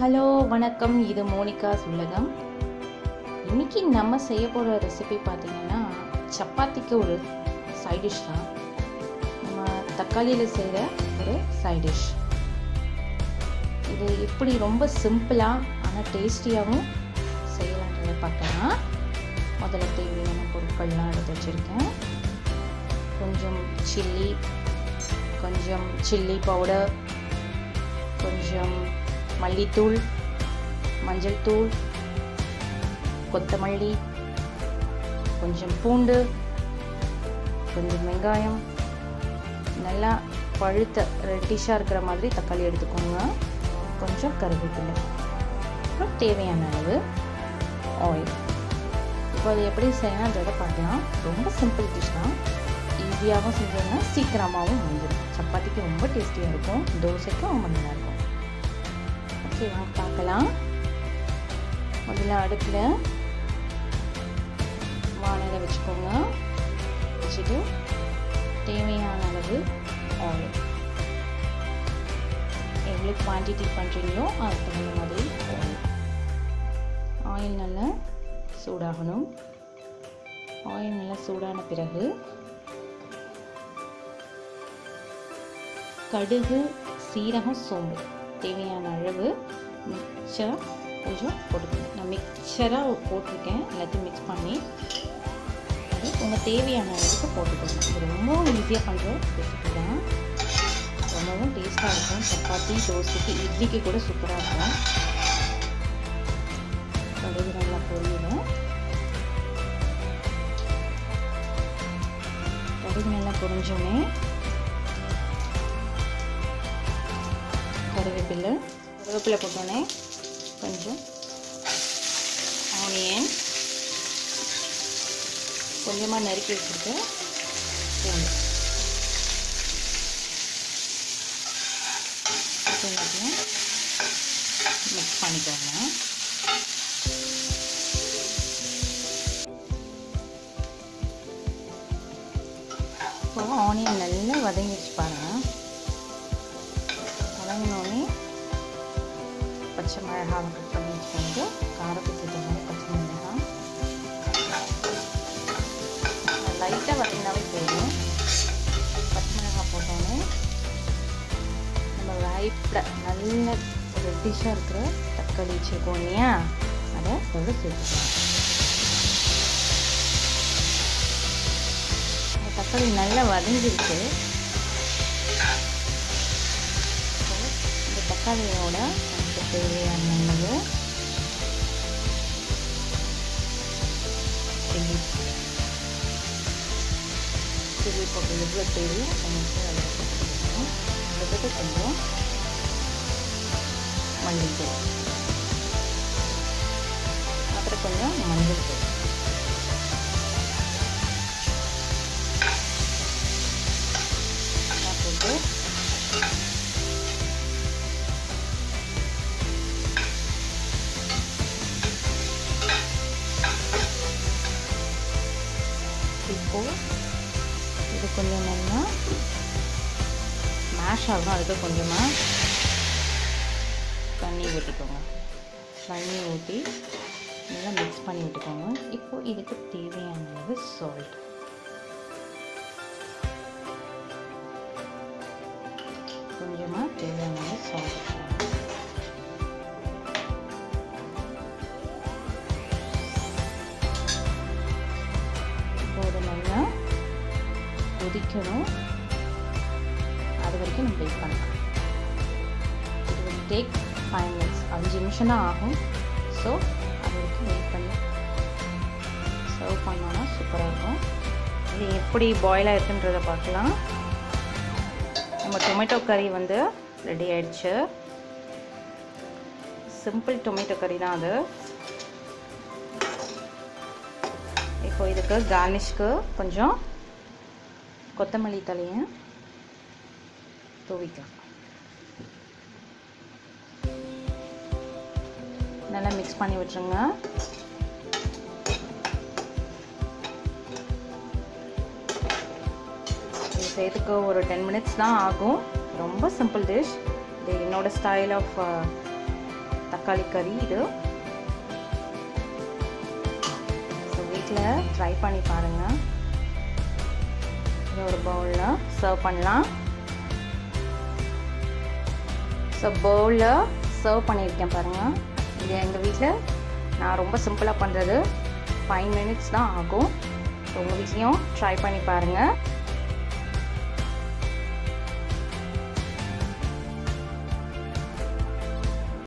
Hello வணக்கம். இது Monica's உலகம். இன்னைக்கு நம்ம செய்ய போகிற ரெசிபி பார்த்தீங்கன்னா சப்பாத்திக்கு ஒரு சைடிஷ் தான். நம்ம தக்காளியில் செய்கிற ஒரு சைடிஷ் இது எப்படி ரொம்ப சிம்பிளாக ஆனால் டேஸ்டியாகவும் செய்யலான்றதை பார்க்கலாம். முதல்ல தேவையான பொருட்கள்லாம் எடுத்து வச்சுருக்கேன். கொஞ்சம் சில்லி கொஞ்சம் சில்லி பவுடர் கொஞ்சம் மல்லித்தூள் மஞ்சள் தூள் கொத்தமல்லி கொஞ்சம் பூண்டு கொஞ்சம் வெங்காயம். நல்லா பழுத்த ரெட்டிஷாக இருக்கிற மாதிரி தக்காளி எடுத்துக்கோங்க. கொஞ்சம் கருவேப்பிலை. அப்புறம் தேவையான அளவு ஆயில் இப்போ அது எப்படி செய்யணுன்றதை பார்க்கலாம். ரொம்ப சிம்பிள் டிஷ் தான். ஈஸியாகவும் செஞ்சோம்னா சீக்கிரமாகவும் வந்துடும் சப்பாத்திக்கு ரொம்ப டேஸ்டியாக இருக்கும். தோசைக்கும் ரொம்ப நல்லாயிருக்கும் ஓகே வாங்க பார்க்கலாம். முதல்ல அடுப்பில் வானலை வச்சுக்கோங்க. வச்சுட்டு தேவையான அளவு ஆயில் எவ்வளோ குவான்டிட்டி பண்ணுறீங்களோ அதுக்கு தகுந்த மாதிரி ஆயில் ஆயில் நல்லா சூடாகணும். ஆயில் நல்லா சூடான பிறகு கடுகு சீரகம் சோம்பு. தேவையான அளவு மிக்சர் கொஞ்சம் போட்டுக்கணும் நான் மிக்சராக போட்டிருக்கேன். எல்லாத்தையும் மிக்ஸ் பண்ணி அது உங்கள் தேவையான அளவுக்கு போட்டுக்கணும் இது ரொம்ப ஈஸியாக பண்ணுற ரெசிபி தான். ரொம்பவும் டேஸ்ட்டாக இருக்கும். சப்பாத்தி தோசைக்கு இட்லிக்கு கூட சூப்பராக இருக்கும். கடுகு நல்லா பொரியணும் கடுகு நல்லா பொரிஞ்சோடனே கருவேப்பிலை கருவேப்பிலை போட்டோன்னே கொஞ்சம் ஆனியன் கொஞ்சமாக நறுக்கி வச்சுருக்க பூண்டு மிக்ஸ் பண்ணிக்கோங்க. இப்போ ஆனியன் நல்லா வதங்கிடுச்சு பாருங்கள் பச்சை மிளகாவை கட் பண்ணி வச்சுக்கோங்க காரத்துக்கு ஏற்ற மாதிரி பச்சை மிளகாய். லைட்டாக வதங்கினாவே போதும். பச்சை மிளகாய் போட்டோன்னே நம்ம ரைப்பில் நல்ல ஒரு டிஷ்ஷாக இருக்கிற தக்காளி வச்சுருக்கோம் இல்லையா? அதை அதோட சேர்த்துக்கலாம். தக்காளி நல்லா வதங்கிருக்கு இந்த தக்காளியோட நமக்கு தேவையான அளவு சில்லி சில்லி போட்டு எவ்வளோ தேவையோ நமக்கு அதில் போட்டுக்கணும் அதுக்கு கொஞ்சம் மல்லித்தூள் அப்புறம் கொஞ்சம் மஞ்சள் தூள் இப்போ இது கொஞ்சம் நல்லா மேஷ் ஆகும் அதுக்கு கொஞ்சமாக தண்ணி ஊற்றிக்கோங்க தண்ணி ஊற்றி நல்லா மிக்ஸ் பண்ணி விட்டுக்கோங்க. இப்போ இதுக்கு தேவையான அளவு சால்ட் கொஞ்சமாக தேவையான சால்ட் கொதிக்கணும். அது வரைக்கும் நம்ம வெயிட் பண்ணலாம். இது டேக் ஃபைவ் மினிட்ஸ் அஞ்சு நிமிஷம் தான் ஆகும். ஸோ அது வரைக்கும் வெயிட் பண்ணி. சர்வ் பண்ணோன்னா சூப்பராக இருக்கும். இது எப்படி பாயில் ஆயிருக்குன்றதை பார்க்கலாம். நம்ம டொமேட்டோ கறி வந்து ரெடி ஆயிடுச்சு. சிம்பிள் டொமேட்டோ கறி தான் அது. இப்போ இதுக்கு கார்னிஷ்க்கு கொஞ்சம் கொத்தமல்லி தலையை தூவிக்கலாம். நல்லா மிக்ஸ் பண்ணி விட்டுருங்க. இது செய்யறதுக்கு ஒரு டென் மினிட்ஸ் தான் ஆகும். ரொம்ப சிம்பிள் டிஷ் இது என்னோட ஸ்டைல் ஆஃப் தக்காளி கறி இது. ஸோ வீட்டில் ட்ரை பண்ணி பாருங்கள் இதை ஒரு பவுலில் சர்வ் பண்ணலாம். ஸோ பவுலில் சர்வ் பண்ணியிருக்கேன் பாருங்கள் இது எங்கள் வீட்டில் நான் ரொம்ப சிம்பிளாக பண்ணுறது ஃபைவ் மினிட்ஸ் தான் ஆகும். ஸோ உங்கள் வீட்லேயும் ட்ரை பண்ணி பாருங்கள்